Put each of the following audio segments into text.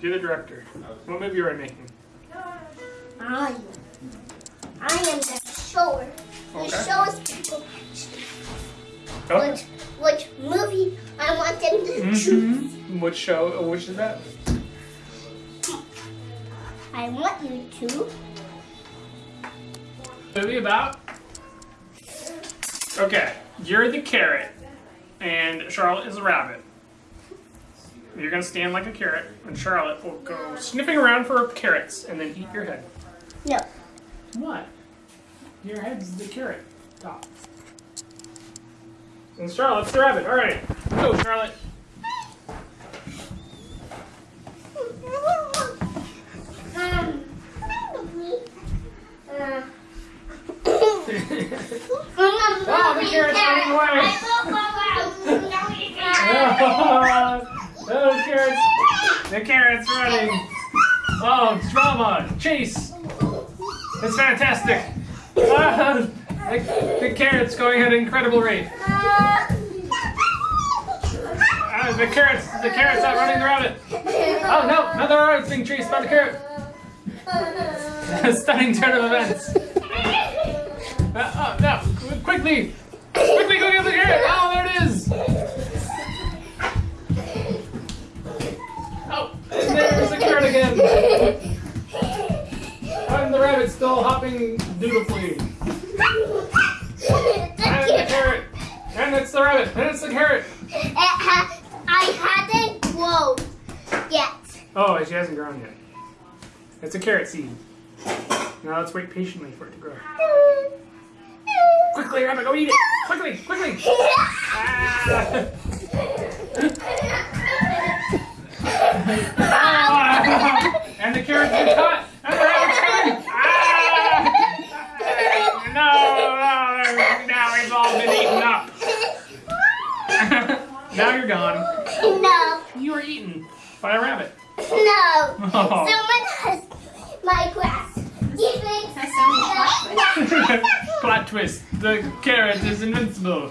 You're the director. What movie are we making? I, I am the shower. Who Okay. shows people Oh. which, which movie I want them to. Mm-hmm. Which show? Which is that? I want you to. Movie about? Okay, you're the carrot, and Charlotte is a rabbit. You're gonna stand like a carrot, and Charlotte will go sniffing around for carrots and then eat your head. No. What? Your head's the carrot top. And Charlotte's the rabbit. All right, go, Charlotte. Um, uh, Oh, the carrot's running Those carrots. The carrot's running. Oh, drama, chase. It's fantastic. Ah, the, the carrot's going at an incredible rate. Ah, the carrots, the carrot's outrunning the rabbit. Oh no, another rabbit's being chased by the carrot. A stunning turn of events. Uh, oh no, quickly, quickly go get the carrot. Oh, there it is. Oh, and there's the carrot again. And the rabbit's still hopping dutifully. And the carrot. And it's the rabbit. And it's the carrot. It ha- I hadn't grown yet. Oh, she hasn't grown yet. It's a carrot seed. Now let's wait patiently for it to grow. Quickly, rabbit, go eat it. Quickly, quickly. Ah. Ah. And the carrot's been caught. And the rabbit's coming. Ah. No, no, now it's all been eaten up. now you're gone. No, You were eaten by a rabbit. no. Oh. Someone has my grass. Even Plot twist. The carrot is invincible.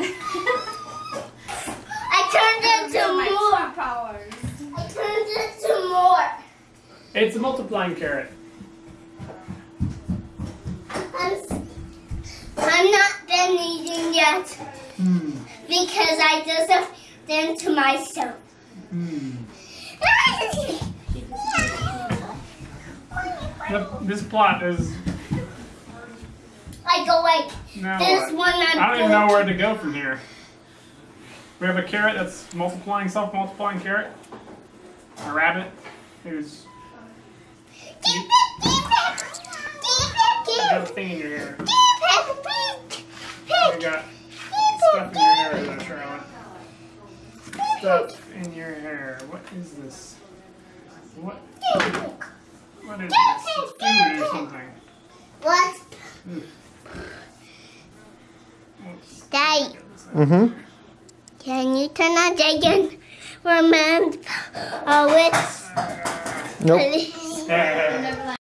I turned into more. powers. I turned into more. It's a multiplying carrot. I'm, s- I'm not done eating yet Hmm. because I just them to myself. Hmm. This plot is I go like now. this one. I'm I don't even know where to go from here. We have a carrot that's multiplying, self-multiplying carrot. A rabbit who's Keep it, keep it, keep you got a it, thing in your hair. keep it, keep You it, got keep stuff in your hair, there, Charlotte. Stuff in your hair. What is this? What? What is this? It's food or something. What? Whoops. Daddy, Mm-hmm. can you turn on again? Remember, oh, it's Nope. police.